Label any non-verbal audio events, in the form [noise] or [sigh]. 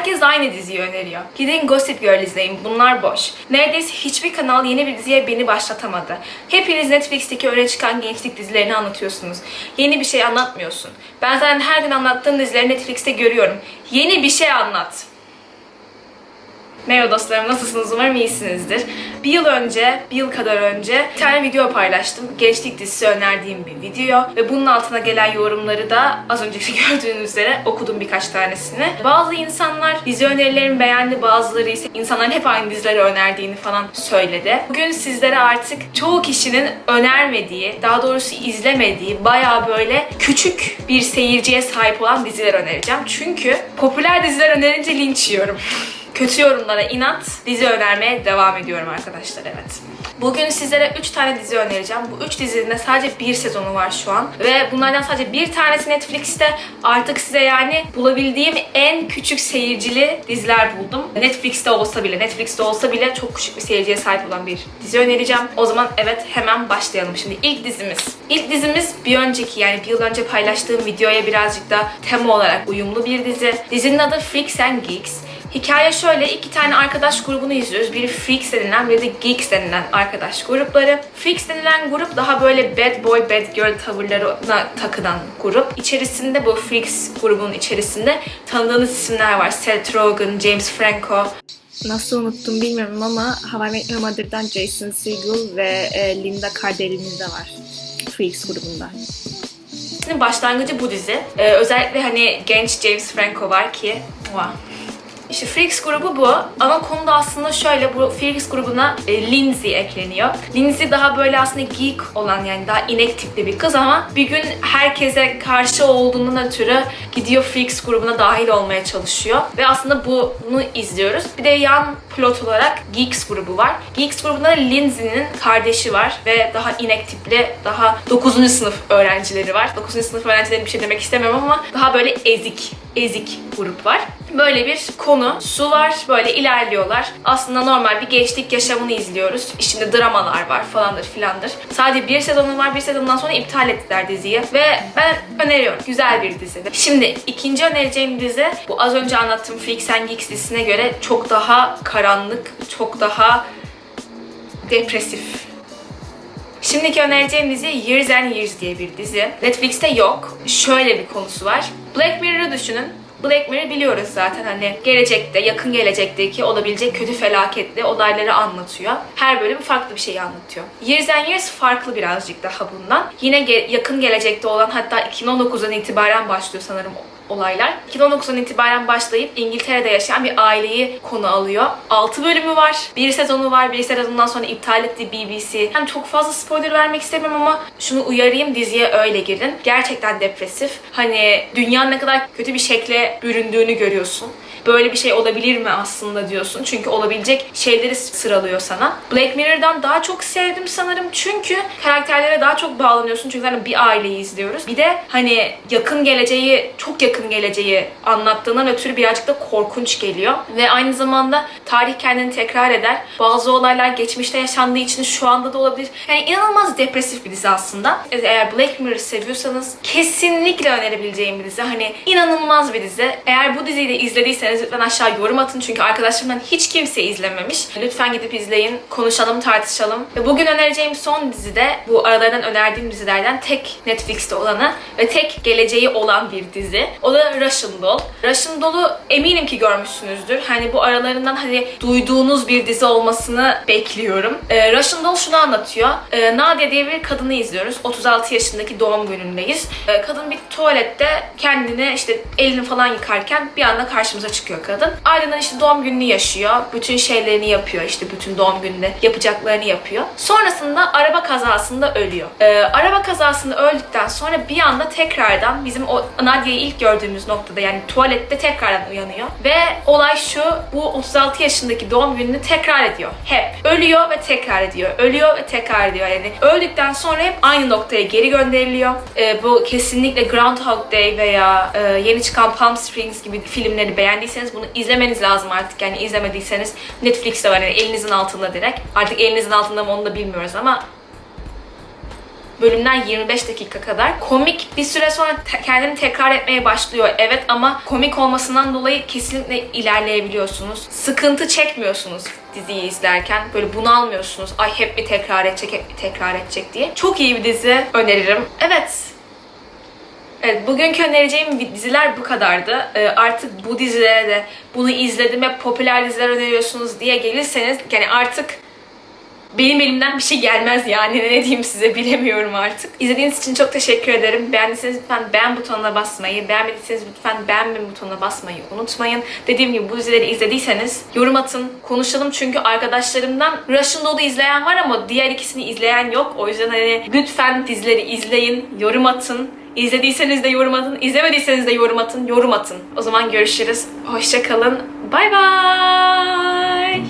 Herkes aynı diziyi öneriyor. Gidin Gossip Girl izleyin. Bunlar boş. Neredeyse hiçbir kanal yeni bir diziye beni başlatamadı. Hepiniz Netflix'teki öne çıkan gençlik dizilerini anlatıyorsunuz. Yeni bir şey anlatmıyorsun. Ben zaten her gün anlattığım dizileri Netflix'te görüyorum. Yeni bir şey anlat. Merhaba dostlarım, nasılsınız? Umarım iyisinizdir. Bir yıl önce, bir yıl kadar önce bir tane video paylaştım. Gençlik dizisi önerdiğim bir video. Ve bunun altına gelen yorumları da az önceki [laughs] gördüğünüz üzere okudum birkaç tanesini. Bazı insanlar dizi önerilerimi beğendi, bazıları ise insanların hep aynı dizileri önerdiğini falan söyledi. Bugün sizlere artık çoğu kişinin önermediği, daha doğrusu izlemediği, bayağı böyle küçük bir seyirciye sahip olan diziler önereceğim. Çünkü popüler diziler önerince linç yiyorum. [laughs] Kötü yorumlara inat, dizi önermeye devam ediyorum arkadaşlar evet. Bugün sizlere 3 tane dizi önereceğim. Bu 3 dizinin de sadece bir sezonu var şu an. Ve bunlardan sadece bir tanesi Netflix'te. Artık size yani bulabildiğim en küçük seyircili diziler buldum. Netflix'te olsa bile, Netflix'te olsa bile çok küçük bir seyirciye sahip olan bir dizi önereceğim. O zaman evet hemen başlayalım. Şimdi ilk dizimiz. İlk dizimiz bir önceki yani bir yıl önce paylaştığım videoya birazcık da tema olarak uyumlu bir dizi. Dizinin adı Freaks and Geeks. Hikaye şöyle, iki tane arkadaş grubunu izliyoruz. Biri Freaks denilen, biri de Geeks denilen arkadaş grupları. Freaks denilen grup daha böyle bad boy, bad girl tavırlarına takılan grup. İçerisinde bu Freaks grubunun içerisinde tanıdığınız isimler var. Seth Rogen, James Franco, Nasıl unuttum bilmiyorum ama How I Met Your Mother'dan Jason Segel ve e, Linda Cardellini de var. Freaks grubunda. Başlangıcı bu dizi. Ee, özellikle hani genç James Franco var ki wow. İşte Freaks grubu bu. Ama konu da aslında şöyle. Bu Freaks grubuna e, Lindsay ekleniyor. Lindsay daha böyle aslında geek olan yani daha inek tipli bir kız ama bir gün herkese karşı olduğundan ötürü gidiyor Freaks grubuna dahil olmaya çalışıyor. Ve aslında bunu izliyoruz. Bir de yan pilot olarak Geeks grubu var. Geeks grubunda da Lindsay'nin kardeşi var ve daha inek tipli, daha 9. sınıf öğrencileri var. 9. sınıf öğrencileri bir şey demek istemiyorum ama daha böyle ezik, ezik grup var. Böyle bir konu. Su var. Böyle ilerliyorlar. Aslında normal bir gençlik yaşamını izliyoruz. İçinde dramalar var falandır filandır. Sadece bir sezonu var. Bir sezondan sonra iptal ettiler diziyi. Ve ben öneriyorum. Güzel bir dizi. Şimdi ikinci önereceğim dizi bu az önce anlattığım Freaks and Geeks dizisine göre çok daha karanlık, çok daha depresif. Şimdiki önereceğim dizi Years and Years diye bir dizi. Netflix'te yok. Şöyle bir konusu var. Black Mirror'ı düşünün. Black Mirror biliyoruz zaten hani gelecekte, yakın gelecekteki olabilecek kötü felaketli olayları anlatıyor. Her bölüm farklı bir şeyi anlatıyor. Years and Years farklı birazcık daha bundan. Yine ge- yakın gelecekte olan hatta 2019'dan itibaren başlıyor sanırım olaylar. 2019'dan itibaren başlayıp İngiltere'de yaşayan bir aileyi konu alıyor. 6 bölümü var. Bir sezonu var. Bir sezonundan sonra iptal etti BBC. Yani çok fazla spoiler vermek istemiyorum ama şunu uyarayım diziye öyle girin. Gerçekten depresif. Hani dünya ne kadar kötü bir şekle büründüğünü görüyorsun. Böyle bir şey olabilir mi aslında diyorsun. Çünkü olabilecek şeyleri sıralıyor sana. Black Mirror'dan daha çok sevdim sanırım. Çünkü karakterlere daha çok bağlanıyorsun. Çünkü zaten bir aileyi izliyoruz. Bir de hani yakın geleceği, çok yakın geleceği anlattığından ötürü birazcık da korkunç geliyor. Ve aynı zamanda tarih kendini tekrar eder. Bazı olaylar geçmişte yaşandığı için şu anda da olabilir. Yani inanılmaz depresif bir dizi aslında. Eğer Black Mirror seviyorsanız kesinlikle önerebileceğim bir dizi. Hani inanılmaz bir dizi. Eğer bu diziyi de izlediyseniz lütfen aşağı yorum atın. Çünkü arkadaşlarımdan hiç kimse izlememiş. Lütfen gidip izleyin. Konuşalım, tartışalım. Ve bugün önereceğim son dizi de bu aralarından önerdiğim dizilerden tek Netflix'te olanı ve tek geleceği olan bir dizi. O da Russian Doll. Russian Doll'u eminim ki görmüşsünüzdür. Hani bu aralarından hani duyduğunuz bir dizi olmasını bekliyorum. Ee, Russian Doll şunu anlatıyor. Ee, Nadia diye bir kadını izliyoruz. 36 yaşındaki doğum günündeyiz. Ee, kadın bir tuvalette kendini işte elini falan yıkarken bir anda karşımıza çıkıyor kadın. Ardından işte doğum gününü yaşıyor. Bütün şeylerini yapıyor. İşte bütün doğum gününde yapacaklarını yapıyor. Sonrasında araba kazasında ölüyor. Ee, araba kazasında öldükten sonra bir anda tekrardan bizim o Nadia'yı ilk gördüğümüz noktada yani tuvalette tekrardan uyanıyor. Ve olay şu bu 36 yaşındaki doğum gününü tekrar ediyor. Hep. Ölüyor ve tekrar ediyor. Ölüyor ve tekrar ediyor. Yani öldükten sonra hep aynı noktaya geri gönderiliyor. Ee, bu kesinlikle Groundhog Day veya e, yeni çıkan Palm Springs gibi filmleri beğendiyseniz bunu izlemeniz lazım artık. Yani izlemediyseniz Netflix'te var yani elinizin altında direkt. Artık elinizin altında mı onu da bilmiyoruz ama Bölümler 25 dakika kadar. Komik bir süre sonra te- kendini tekrar etmeye başlıyor. Evet ama komik olmasından dolayı kesinlikle ilerleyebiliyorsunuz. Sıkıntı çekmiyorsunuz diziyi izlerken. Böyle bunalmıyorsunuz. Ay hep bir tekrar edecek, hep bir tekrar edecek diye. Çok iyi bir dizi öneririm. Evet, Evet, bugünkü önereceğim diziler bu kadardı. Ee, artık bu dizilere de bunu izledim hep popüler diziler öneriyorsunuz diye gelirseniz yani artık benim elimden bir şey gelmez yani ne diyeyim size bilemiyorum artık. İzlediğiniz için çok teşekkür ederim. Beğendiyseniz lütfen beğen butonuna basmayı, beğenmediyseniz lütfen beğenme butonuna basmayı unutmayın. Dediğim gibi bu dizileri izlediyseniz yorum atın, konuşalım çünkü arkadaşlarımdan Russian Doll'u izleyen var ama diğer ikisini izleyen yok. O yüzden hani lütfen dizileri izleyin, yorum atın. İzlediyseniz de yorum atın, izlemediyseniz de yorum atın, yorum atın. O zaman görüşürüz. Hoşça kalın. Bay bay.